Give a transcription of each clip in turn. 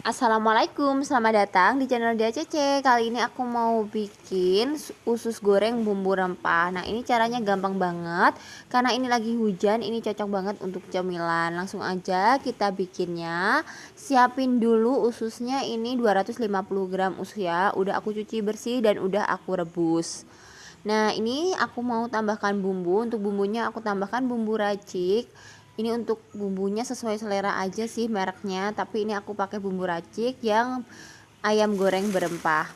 Assalamualaikum, selamat datang di channel DACC Kali ini aku mau bikin usus goreng bumbu rempah. Nah ini caranya gampang banget. Karena ini lagi hujan, ini cocok banget untuk cemilan. Langsung aja kita bikinnya. Siapin dulu ususnya ini 250 gram usus ya. Udah aku cuci bersih dan udah aku rebus. Nah ini aku mau tambahkan bumbu. Untuk bumbunya aku tambahkan bumbu racik ini untuk bumbunya sesuai selera aja sih mereknya tapi ini aku pakai bumbu racik yang ayam goreng berempah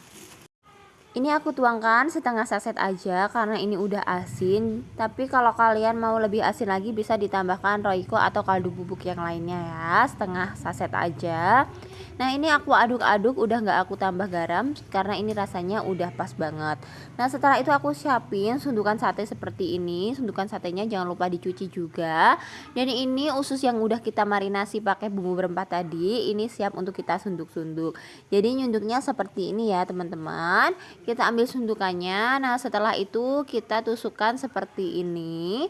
ini aku tuangkan setengah saset aja karena ini udah asin. Tapi kalau kalian mau lebih asin lagi bisa ditambahkan roiko atau kaldu bubuk yang lainnya ya. Setengah saset aja. Nah ini aku aduk-aduk udah nggak aku tambah garam karena ini rasanya udah pas banget. Nah setelah itu aku siapin sundukan sate seperti ini. Sundukan satenya jangan lupa dicuci juga. Dan ini usus yang udah kita marinasi pakai bumbu berempah tadi ini siap untuk kita sunduk-sunduk. Jadi nyunduknya seperti ini ya teman-teman kita ambil sundukannya. Nah setelah itu kita tusukkan seperti ini.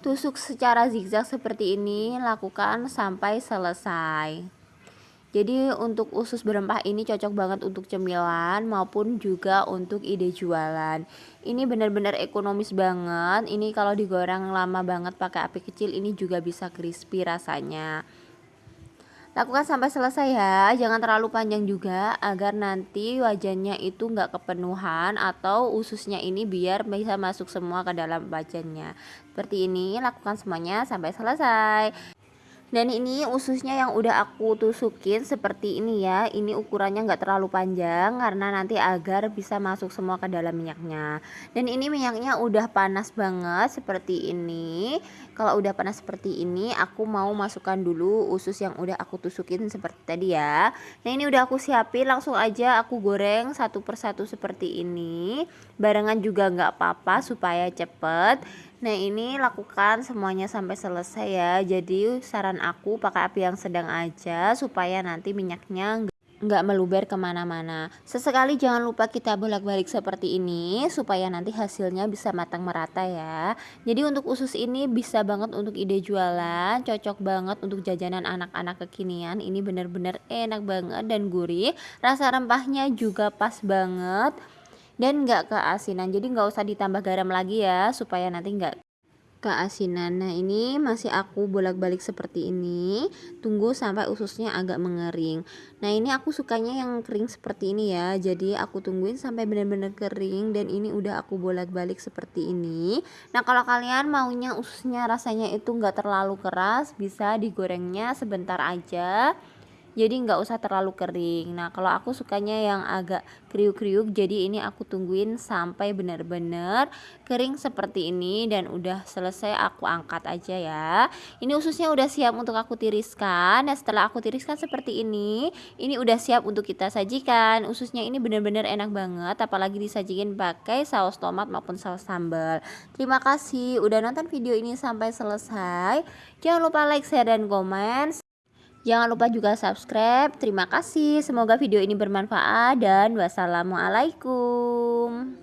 Tusuk secara zigzag seperti ini lakukan sampai selesai. Jadi untuk usus berempah ini cocok banget untuk cemilan maupun juga untuk ide jualan. Ini benar-benar ekonomis banget. Ini kalau digoreng lama banget pakai api kecil ini juga bisa crispy rasanya Lakukan sampai selesai ya, jangan terlalu panjang juga agar nanti wajannya itu nggak kepenuhan atau ususnya ini biar bisa masuk semua ke dalam wajannya. Seperti ini, lakukan semuanya sampai selesai dan ini ususnya yang udah aku tusukin seperti ini ya. Ini ukurannya enggak terlalu panjang karena nanti agar bisa masuk semua ke dalam minyaknya. Dan ini minyaknya udah panas banget seperti ini. Kalau udah panas seperti ini aku mau masukkan dulu usus yang udah aku tusukin seperti tadi ya. Nah ini udah aku siapin langsung aja aku goreng satu persatu seperti ini. Barengan juga enggak apa-apa supaya cepet Nah ini lakukan semuanya sampai selesai ya. Jadi saran aku pakai api yang sedang aja Supaya nanti minyaknya nggak meluber ke mana-mana. Sesekali jangan lupa kita bolak-balik seperti ini Supaya nanti hasilnya bisa matang merata ya. Jadi untuk usus ini bisa banget untuk ide jualan Cocok banget untuk jajanan anak-anak kekinian. Ini bener-bener enak banget dan gurih. Rasa rempahnya juga pas banget dan nggak keasinan. Jadi nggak usah ditambah garam lagi ya supaya nanti nggak keasinan. Nah ini masih aku bolak-balik seperti ini. Tunggu sampai ususnya agak mengering. Nah ini aku sukanya yang kering seperti ini ya. Jadi aku tungguin sampai benar-benar kering dan ini udah aku bolak-balik seperti ini. Nah kalau kalian maunya ususnya rasanya itu nggak terlalu keras bisa digorengnya sebentar aja jadi nggak usah terlalu kering. Nah kalau aku sukanya yang agak kriuk-kriuk jadi ini aku tungguin sampai benar-benar kering seperti ini dan udah selesai aku angkat aja ya. Ini ususnya udah siap untuk aku tiriskan. Nah setelah aku tiriskan seperti ini ini udah siap untuk kita sajikan. Ususnya ini benar-benar enak banget apalagi disajikan pakai saus tomat maupun saus sambal. Terima kasih udah nonton video ini sampai selesai. Jangan lupa like share dan komen Jangan lupa juga subscribe. Terima kasih. Semoga video ini bermanfaat dan wassalamualaikum.